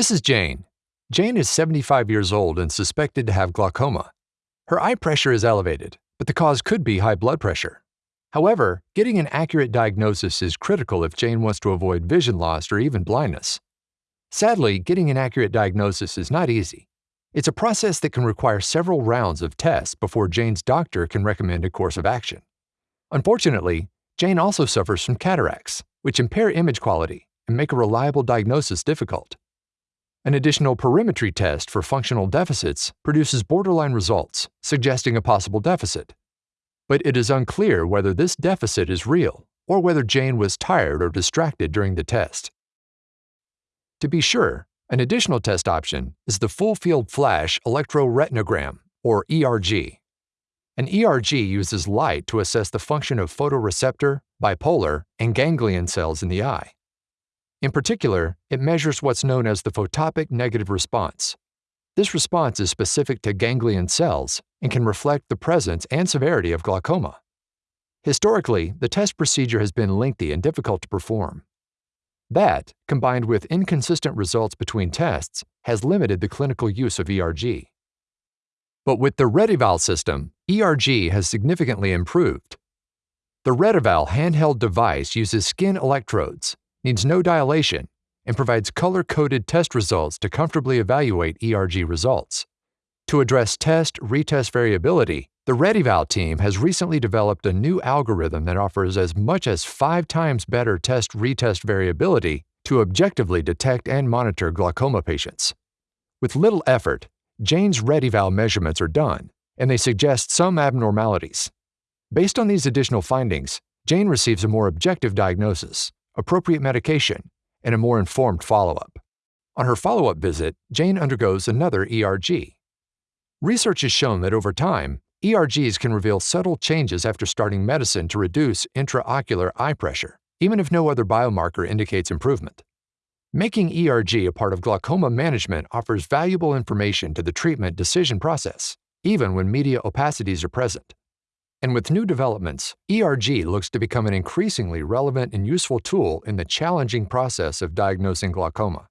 This is Jane. Jane is 75 years old and suspected to have glaucoma. Her eye pressure is elevated, but the cause could be high blood pressure. However, getting an accurate diagnosis is critical if Jane wants to avoid vision loss or even blindness. Sadly, getting an accurate diagnosis is not easy. It's a process that can require several rounds of tests before Jane's doctor can recommend a course of action. Unfortunately, Jane also suffers from cataracts, which impair image quality and make a reliable diagnosis difficult. An additional perimetry test for functional deficits produces borderline results, suggesting a possible deficit. But it is unclear whether this deficit is real or whether Jane was tired or distracted during the test. To be sure, an additional test option is the full field flash electroretinogram, or ERG. An ERG uses light to assess the function of photoreceptor, bipolar, and ganglion cells in the eye. In particular, it measures what's known as the photopic negative response. This response is specific to ganglion cells and can reflect the presence and severity of glaucoma. Historically, the test procedure has been lengthy and difficult to perform. That, combined with inconsistent results between tests, has limited the clinical use of ERG. But with the RETeval system, ERG has significantly improved. The RETeval handheld device uses skin electrodes needs no dilation, and provides color-coded test results to comfortably evaluate ERG results. To address test-retest variability, the RETeval team has recently developed a new algorithm that offers as much as five times better test-retest variability to objectively detect and monitor glaucoma patients. With little effort, Jane's RETeval measurements are done, and they suggest some abnormalities. Based on these additional findings, Jane receives a more objective diagnosis appropriate medication, and a more informed follow up. On her follow up visit, Jane undergoes another ERG. Research has shown that over time, ERGs can reveal subtle changes after starting medicine to reduce intraocular eye pressure, even if no other biomarker indicates improvement. Making ERG a part of glaucoma management offers valuable information to the treatment decision process, even when media opacities are present. And with new developments, ERG looks to become an increasingly relevant and useful tool in the challenging process of diagnosing glaucoma.